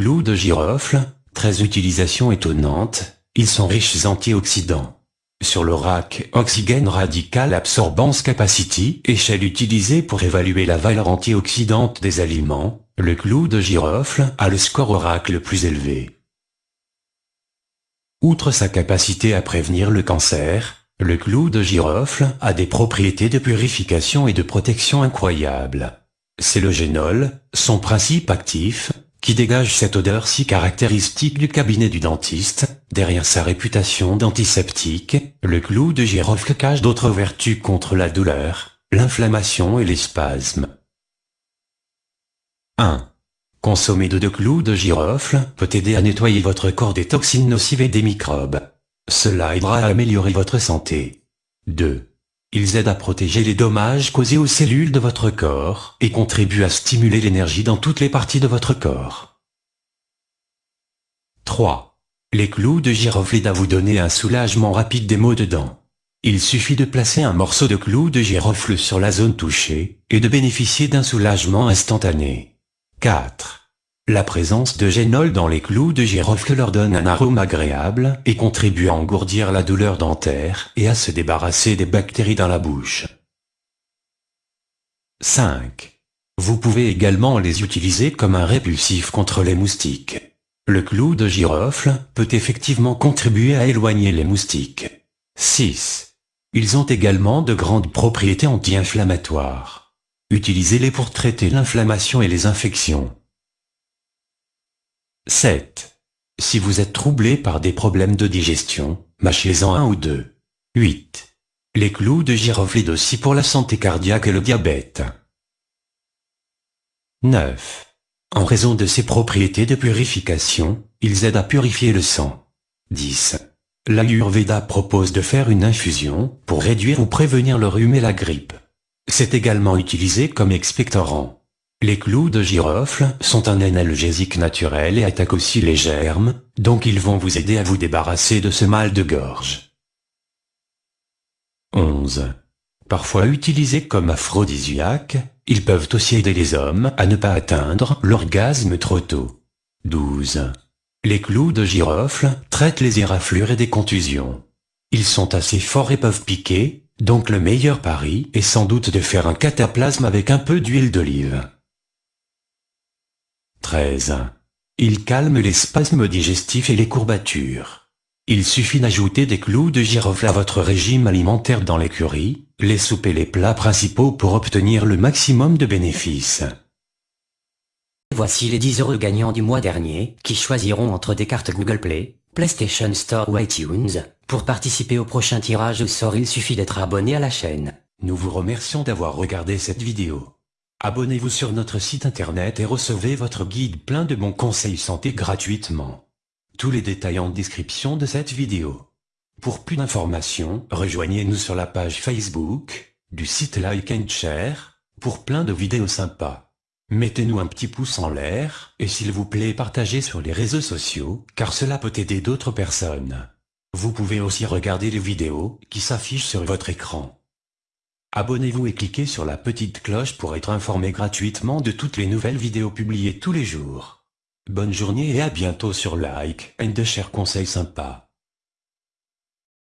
clous de girofle, très utilisation étonnante, ils sont riches antioxydants. Sur le rack Oxygène Radical Absorbance Capacity, échelle utilisée pour évaluer la valeur antioxydante des aliments, le clou de girofle a le score Oracle le plus élevé. Outre sa capacité à prévenir le cancer, le clou de girofle a des propriétés de purification et de protection incroyables. C'est le génol, son principe actif, qui dégage cette odeur si caractéristique du cabinet du dentiste, derrière sa réputation d'antiseptique, le clou de girofle cache d'autres vertus contre la douleur, l'inflammation et les spasmes. 1. Consommer de deux clous de girofle peut aider à nettoyer votre corps des toxines nocives et des microbes. Cela aidera à améliorer votre santé. 2. Ils aident à protéger les dommages causés aux cellules de votre corps et contribuent à stimuler l'énergie dans toutes les parties de votre corps. 3. Les clous de girofle aident à vous donner un soulagement rapide des maux de dents. Il suffit de placer un morceau de clou de girofle sur la zone touchée et de bénéficier d'un soulagement instantané. 4. La présence de génol dans les clous de girofle leur donne un arôme agréable et contribue à engourdir la douleur dentaire et à se débarrasser des bactéries dans la bouche. 5. Vous pouvez également les utiliser comme un répulsif contre les moustiques. Le clou de girofle peut effectivement contribuer à éloigner les moustiques. 6. Ils ont également de grandes propriétés anti-inflammatoires. Utilisez-les pour traiter l'inflammation et les infections. 7. Si vous êtes troublé par des problèmes de digestion, mâchez-en un ou deux. 8. Les clous de girofle aussi pour la santé cardiaque et le diabète. 9. En raison de ses propriétés de purification, ils aident à purifier le sang. 10. L'Ayurveda propose de faire une infusion pour réduire ou prévenir le rhume et la grippe. C'est également utilisé comme expectorant. Les clous de girofle sont un analgésique naturel et attaquent aussi les germes, donc ils vont vous aider à vous débarrasser de ce mal de gorge. 11. Parfois utilisés comme aphrodisiaques, ils peuvent aussi aider les hommes à ne pas atteindre l'orgasme trop tôt. 12. Les clous de girofle traitent les éraflures et des contusions. Ils sont assez forts et peuvent piquer, donc le meilleur pari est sans doute de faire un cataplasme avec un peu d'huile d'olive. 13. Il calme les spasmes digestifs et les courbatures. Il suffit d'ajouter des clous de girofle à votre régime alimentaire dans l'écurie, les soupes et les plats principaux pour obtenir le maximum de bénéfices. Voici les 10 heureux gagnants du mois dernier, qui choisiront entre des cartes Google Play, PlayStation Store ou iTunes. Pour participer au prochain tirage au sort il suffit d'être abonné à la chaîne. Nous vous remercions d'avoir regardé cette vidéo. Abonnez-vous sur notre site internet et recevez votre guide plein de bons conseils santé gratuitement. Tous les détails en description de cette vidéo. Pour plus d'informations, rejoignez-nous sur la page Facebook, du site Like and Share, pour plein de vidéos sympas. Mettez-nous un petit pouce en l'air, et s'il vous plaît partagez sur les réseaux sociaux, car cela peut aider d'autres personnes. Vous pouvez aussi regarder les vidéos qui s'affichent sur votre écran. Abonnez-vous et cliquez sur la petite cloche pour être informé gratuitement de toutes les nouvelles vidéos publiées tous les jours. Bonne journée et à bientôt sur Like and Share Conseils sympas.